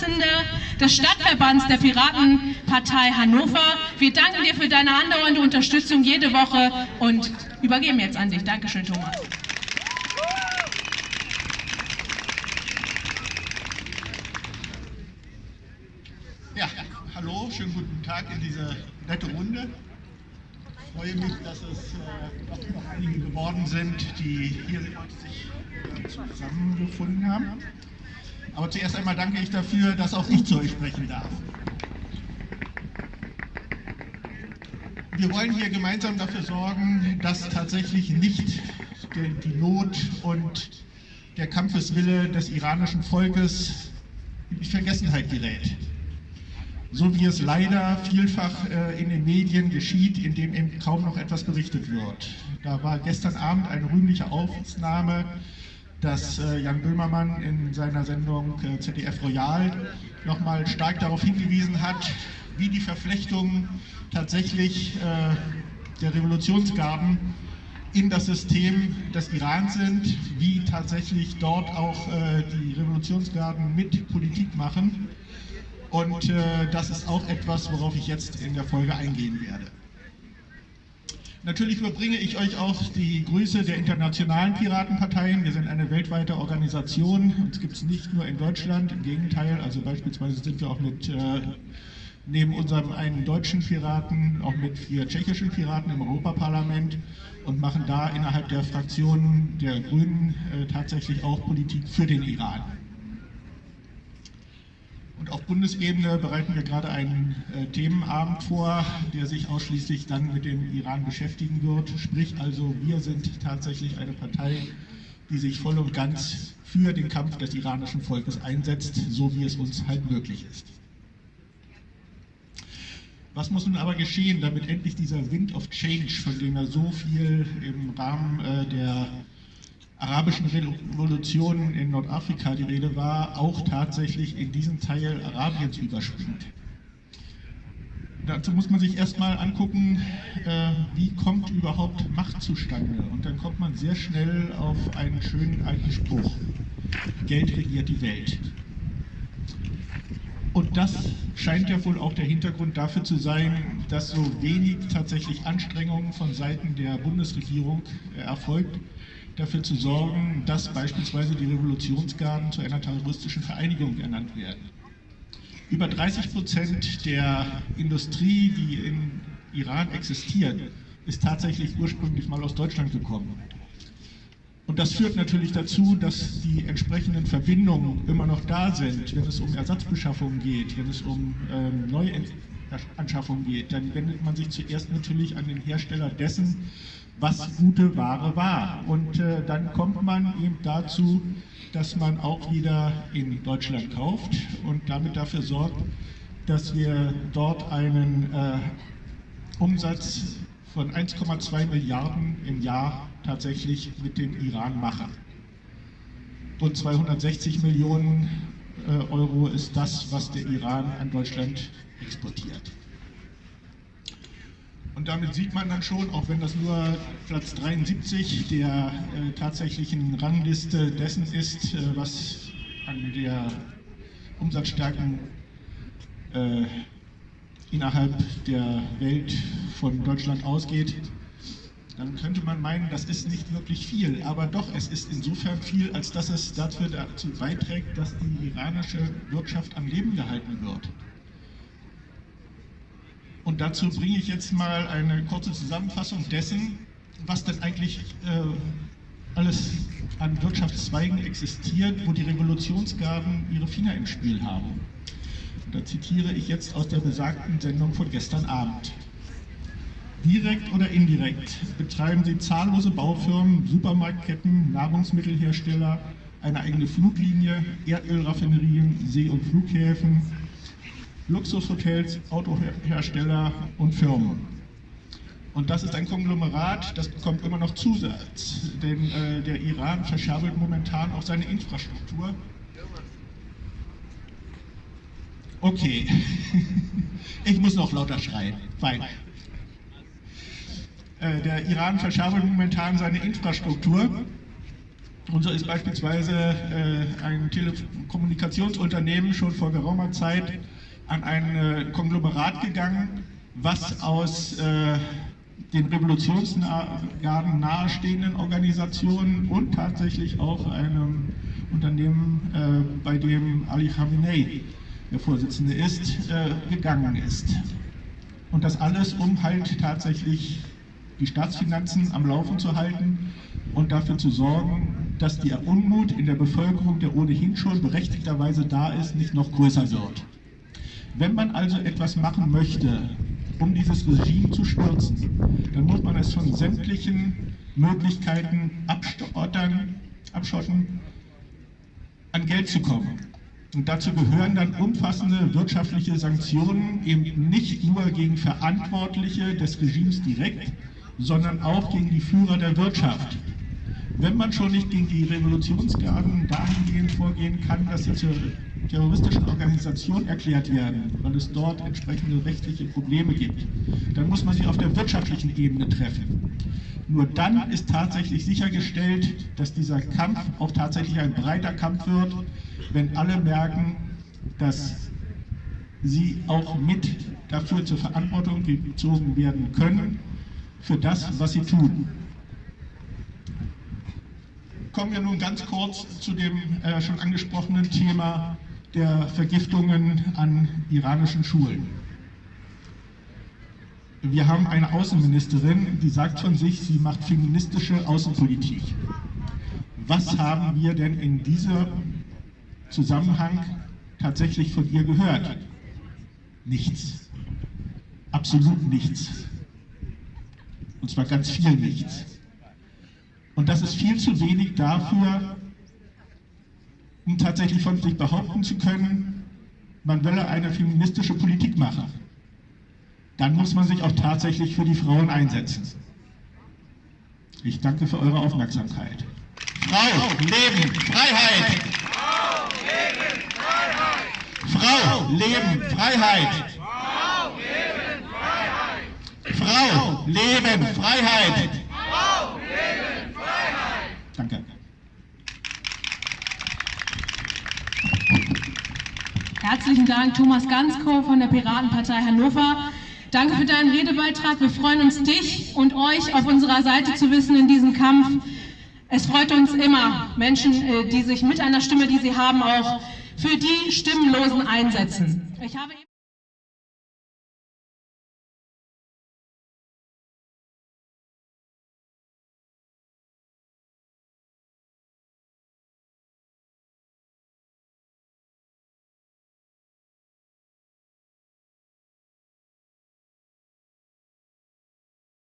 Vorsitzender des Stadtverbands der Piratenpartei Hannover. Wir danken dir für deine andauernde Unterstützung jede Woche und übergeben jetzt an dich. Dankeschön, Thomas. Ja, hallo, schönen guten Tag in diese nette Runde. Ich freue mich, dass es äh, doch noch einige geworden sind, die hier sich zusammengefunden haben. Aber zuerst einmal danke ich dafür, dass auch ich zu euch sprechen darf. Wir wollen hier gemeinsam dafür sorgen, dass tatsächlich nicht die Not und der Kampfeswille des iranischen Volkes in Vergessenheit gerät so wie es leider vielfach äh, in den Medien geschieht, in dem eben kaum noch etwas berichtet wird. Da war gestern Abend eine rühmliche Aufnahme, dass äh, Jan Böhmermann in seiner Sendung äh, ZDF Royal nochmal stark darauf hingewiesen hat, wie die Verflechtungen tatsächlich äh, der Revolutionsgarden in das System des Irans sind, wie tatsächlich dort auch äh, die Revolutionsgarden mit Politik machen und äh, das ist auch etwas, worauf ich jetzt in der Folge eingehen werde. Natürlich überbringe ich euch auch die Grüße der internationalen Piratenparteien. Wir sind eine weltweite Organisation. Uns gibt es nicht nur in Deutschland, im Gegenteil. Also beispielsweise sind wir auch mit, äh, neben unserem einen deutschen Piraten, auch mit vier tschechischen Piraten im Europaparlament und machen da innerhalb der Fraktionen der Grünen äh, tatsächlich auch Politik für den Iran. Auf Bundesebene bereiten wir gerade einen äh, Themenabend vor, der sich ausschließlich dann mit dem Iran beschäftigen wird. Sprich also, wir sind tatsächlich eine Partei, die sich voll und ganz für den Kampf des iranischen Volkes einsetzt, so wie es uns halt möglich ist. Was muss nun aber geschehen, damit endlich dieser Wind of Change, von dem er so viel im Rahmen äh, der arabischen Revolutionen in Nordafrika die Rede war, auch tatsächlich in diesen Teil Arabiens überspringt. Dazu muss man sich erstmal angucken, äh, wie kommt überhaupt Macht zustande. Und dann kommt man sehr schnell auf einen schönen alten Spruch. Geld regiert die Welt. Und das scheint ja wohl auch der Hintergrund dafür zu sein, dass so wenig tatsächlich Anstrengungen von Seiten der Bundesregierung erfolgt, dafür zu sorgen, dass beispielsweise die Revolutionsgarden zu einer terroristischen Vereinigung ernannt werden. Über 30 Prozent der Industrie, die im Iran existiert, ist tatsächlich ursprünglich mal aus Deutschland gekommen. Und das führt natürlich dazu, dass die entsprechenden Verbindungen immer noch da sind, wenn es um Ersatzbeschaffungen geht, wenn es um ähm, Neuanschaffungen geht. Dann wendet man sich zuerst natürlich an den Hersteller dessen, was gute Ware war. Und äh, dann kommt man eben dazu, dass man auch wieder in Deutschland kauft und damit dafür sorgt, dass wir dort einen äh, Umsatz von 1,2 Milliarden im Jahr tatsächlich mit dem Iran machen. Und 260 Millionen äh, Euro ist das, was der Iran an Deutschland exportiert. Und damit sieht man dann schon, auch wenn das nur Platz 73 der äh, tatsächlichen Rangliste dessen ist, äh, was an der Umsatzstärken äh, innerhalb der Welt von Deutschland ausgeht, dann könnte man meinen, das ist nicht wirklich viel. Aber doch, es ist insofern viel, als dass es dazu beiträgt, dass die iranische Wirtschaft am Leben gehalten wird. Und dazu bringe ich jetzt mal eine kurze Zusammenfassung dessen, was denn eigentlich äh, alles an Wirtschaftszweigen existiert, wo die Revolutionsgarden ihre Finger im Spiel haben. Da zitiere ich jetzt aus der besagten Sendung von gestern Abend. Direkt oder indirekt betreiben sie zahllose Baufirmen, Supermarktketten, Nahrungsmittelhersteller, eine eigene Fluglinie, Erdölraffinerien, See- und Flughäfen, Luxushotels, Autohersteller und Firmen. Und das ist ein Konglomerat, das bekommt immer noch Zusatz, denn äh, der Iran verscherbelt momentan auch seine Infrastruktur Okay, ich muss noch lauter schreien. Fein. Äh, der Iran verschärft momentan seine Infrastruktur Und so ist beispielsweise äh, ein Telekommunikationsunternehmen schon vor geraumer Zeit an ein äh, Konglomerat gegangen, was aus äh, den Revolutionsgarden nahestehenden Organisationen und tatsächlich auch einem Unternehmen, äh, bei dem Ali Khamenei der Vorsitzende ist, gegangen ist. Und das alles, um halt tatsächlich die Staatsfinanzen am Laufen zu halten und dafür zu sorgen, dass der Unmut in der Bevölkerung, der ohnehin schon berechtigterweise da ist, nicht noch größer wird. Wenn man also etwas machen möchte, um dieses Regime zu stürzen, dann muss man es von sämtlichen Möglichkeiten abstottern, abschotten, an Geld zu kommen. Und dazu gehören dann umfassende wirtschaftliche Sanktionen, eben nicht nur gegen Verantwortliche des Regimes direkt, sondern auch gegen die Führer der Wirtschaft. Wenn man schon nicht gegen die Revolutionsgarden dahingehend vorgehen kann, dass sie zur terroristischen Organisation erklärt werden, weil es dort entsprechende rechtliche Probleme gibt, dann muss man sie auf der wirtschaftlichen Ebene treffen. Nur dann ist tatsächlich sichergestellt, dass dieser Kampf auch tatsächlich ein breiter Kampf wird, wenn alle merken, dass sie auch mit dafür zur Verantwortung gezogen werden können, für das, was sie tun. Kommen wir nun ganz kurz zu dem äh, schon angesprochenen Thema der Vergiftungen an iranischen Schulen. Wir haben eine Außenministerin, die sagt von sich, sie macht feministische Außenpolitik. Was haben wir denn in diesem Zusammenhang tatsächlich von ihr gehört? Nichts. Absolut nichts. Und zwar ganz viel nichts. Und das ist viel zu wenig dafür, um tatsächlich von sich behaupten zu können, man wolle eine feministische Politik machen. Dann muss man sich auch tatsächlich für die Frauen einsetzen. Ich danke für eure Aufmerksamkeit. Frau, Leben, Freiheit! Frau, Leben, Freiheit! Frau, Leben, Freiheit! Frau, Leben, Freiheit! Frau, Leben, Freiheit! Danke. Herzlichen Dank, Thomas Ganskow von der Piratenpartei Hannover. Danke für deinen Redebeitrag. Wir freuen uns, dich und euch auf unserer Seite zu wissen in diesem Kampf. Es freut uns immer, Menschen, äh, die sich mit einer Stimme, die sie haben, auch für die Stimmenlosen einsetzen.